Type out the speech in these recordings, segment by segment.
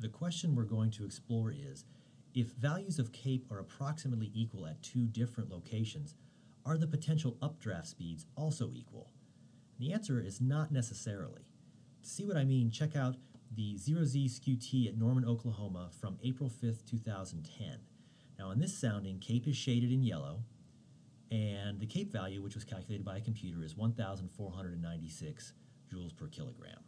The question we're going to explore is, if values of CAPE are approximately equal at two different locations, are the potential updraft speeds also equal? the answer is not necessarily. To see what I mean, check out the 0Z Skew-T at Norman, Oklahoma from April 5th, 2010. Now in this sounding, CAPE is shaded in yellow, and the CAPE value, which was calculated by a computer, is 1,496 joules per kilogram.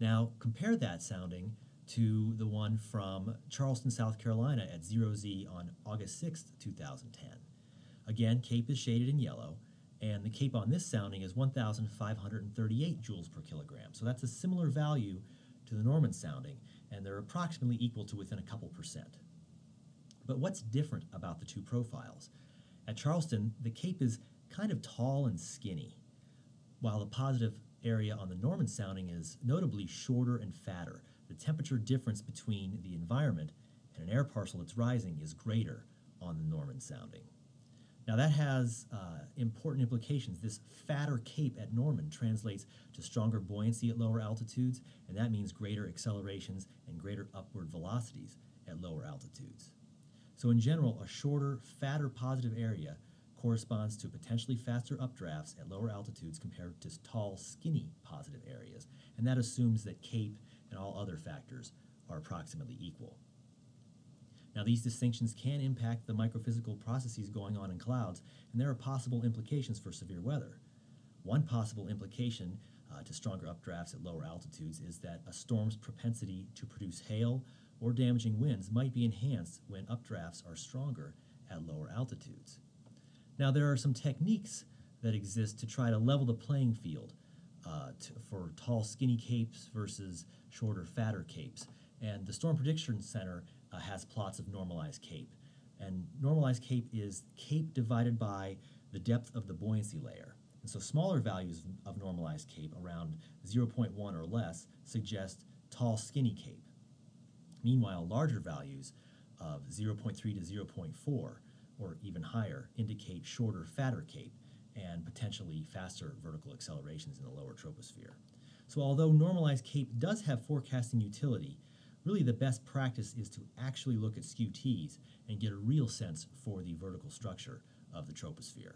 Now compare that sounding to the one from Charleston, South Carolina at 0Z on August 6th, 2010. Again, CAPE is shaded in yellow, and the CAPE on this sounding is 1,538 joules per kilogram. So that's a similar value to the Norman sounding, and they're approximately equal to within a couple percent. But what's different about the two profiles? At Charleston, the CAPE is kind of tall and skinny, while the positive area on the Norman sounding is notably shorter and fatter. The temperature difference between the environment and an air parcel that's rising is greater on the Norman sounding. Now that has uh, important implications. This fatter cape at Norman translates to stronger buoyancy at lower altitudes, and that means greater accelerations and greater upward velocities at lower altitudes. So in general, a shorter, fatter positive area corresponds to potentially faster updrafts at lower altitudes compared to tall, skinny positive areas, and that assumes that CAPE and all other factors are approximately equal. Now these distinctions can impact the microphysical processes going on in clouds, and there are possible implications for severe weather. One possible implication uh, to stronger updrafts at lower altitudes is that a storm's propensity to produce hail or damaging winds might be enhanced when updrafts are stronger at lower altitudes. Now there are some techniques that exist to try to level the playing field uh, to, for tall skinny capes versus shorter fatter capes. And the Storm Prediction Center uh, has plots of normalized CAPE. And normalized CAPE is CAPE divided by the depth of the buoyancy layer. And so smaller values of normalized CAPE, around 0.1 or less, suggest tall, skinny CAPE. Meanwhile, larger values of 0.3 to 0.4 or even higher indicate shorter, fatter CAPE and potentially faster vertical accelerations in the lower troposphere. So although normalized CAPE does have forecasting utility, really the best practice is to actually look at Skew-Ts and get a real sense for the vertical structure of the troposphere.